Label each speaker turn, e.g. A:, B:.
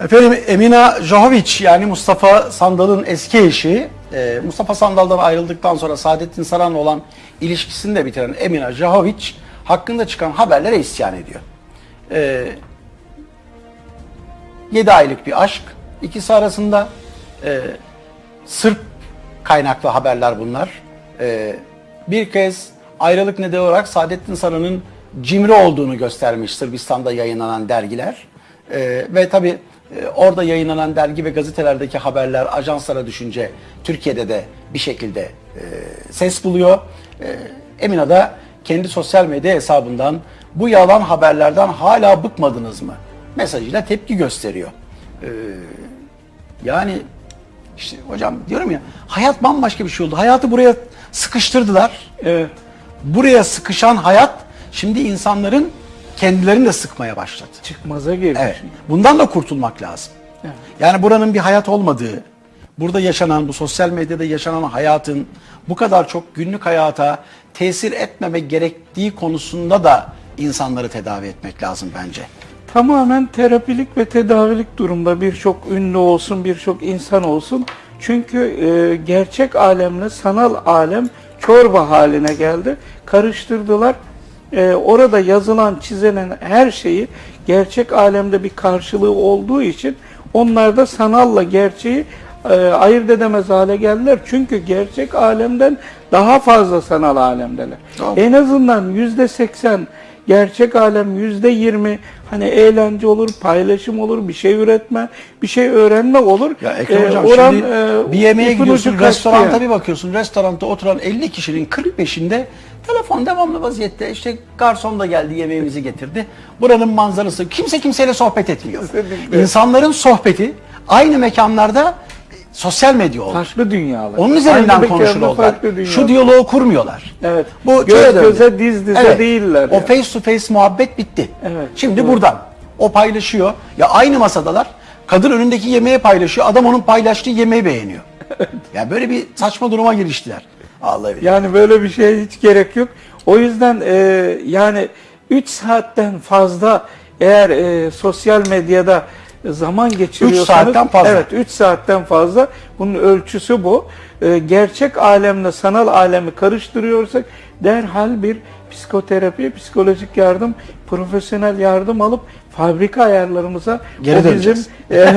A: Efendim Emina Jahovic yani Mustafa Sandal'ın eski eşi e, Mustafa Sandal'dan ayrıldıktan sonra Saadettin Saran'la olan ilişkisini de bitiren Emina Jahovic hakkında çıkan haberlere isyan ediyor. E, 7 aylık bir aşk ikisi arasında e, Sırp kaynaklı haberler bunlar. E, bir kez ayrılık nedeni olarak Saadettin Saran'ın cimri olduğunu göstermiş Sırbistan'da yayınlanan dergiler. Ve tabi e, orada yayınlanan dergi ve gazetelerdeki haberler ajanslara düşünce Türkiye'de de bir şekilde e, ses buluyor. E, Emina da kendi sosyal medya hesabından bu yalan haberlerden hala bıkmadınız mı? mesajıyla tepki gösteriyor. Ee, yani işte hocam diyorum ya hayat bambaşka bir şey oldu. Hayatı buraya sıkıştırdılar.
B: Evet.
A: Buraya sıkışan hayat şimdi insanların kendilerini de sıkmaya başladı.
B: Çıkmaza girmiş.
A: Evet. Bundan da kurtulmak lazım.
B: Evet.
A: Yani buranın bir hayat olmadığı, burada yaşanan, bu sosyal medyada yaşanan hayatın bu kadar çok günlük hayata tesir etmemek gerektiği konusunda da insanları tedavi etmek lazım bence.
B: Tamamen terapilik ve tedavilik durumda birçok ünlü olsun, birçok insan olsun. Çünkü e, gerçek alemle sanal alem çorba haline geldi. Karıştırdılar. E, orada yazılan, çizilen her şeyi gerçek alemde bir karşılığı olduğu için onlar da sanalla gerçeği e, ayırt edemez hale geldiler. Çünkü gerçek alemden daha fazla sanal alemdeler.
A: Tamam.
B: En azından yüzde seksen gerçek alem yüzde yirmi hani eğlence olur, paylaşım olur, bir şey üretme, bir şey öğrenme olur.
A: Ya Ekrem
B: Ee,
A: Hocam
B: oran,
A: şimdi
B: e,
A: bir yemeğe gidiyorsun, restoranta
B: yani.
A: bir bakıyorsun. Restoranda oturan 50 kişinin 45'inde telefon devamlı vaziyette. İşte garson da geldi yemeğimizi getirdi. Buranın manzarası. Kimse kimseyle sohbet etmiyor.
B: Kesinlikle.
A: İnsanların sohbeti aynı mekanlarda sosyal medya oldu.
B: Farklı dünyalar.
A: Onun üzerinden
B: Aynı dünyalar.
A: Şu diyaloğu kurmuyorlar.
B: Evet.
A: Bu
B: Göz göze, diz dize değiller
A: O
B: yani.
A: face to face muhabbet bitti.
B: Evet,
A: Şimdi
B: doğru.
A: buradan o paylaşıyor. Ya aynı masadalar. Kadın önündeki yemeği paylaşıyor. Adam onun paylaştığı yemeği beğeniyor. ya böyle bir saçma duruma giriştiler. Allah bilir.
B: Yani böyle bir şeye hiç gerek yok. O yüzden e, yani 3 saatten fazla eğer e, sosyal medyada zaman geçiriyorsanız
A: saatten fazla.
B: Evet 3 saatten fazla bunun ölçüsü bu. E, gerçek alemle sanal alemi karıştırıyorsak derhal bir psikoterapi, psikolojik yardım, profesyonel yardım alıp fabrika ayarlarımıza
A: Geri
B: o bizim e,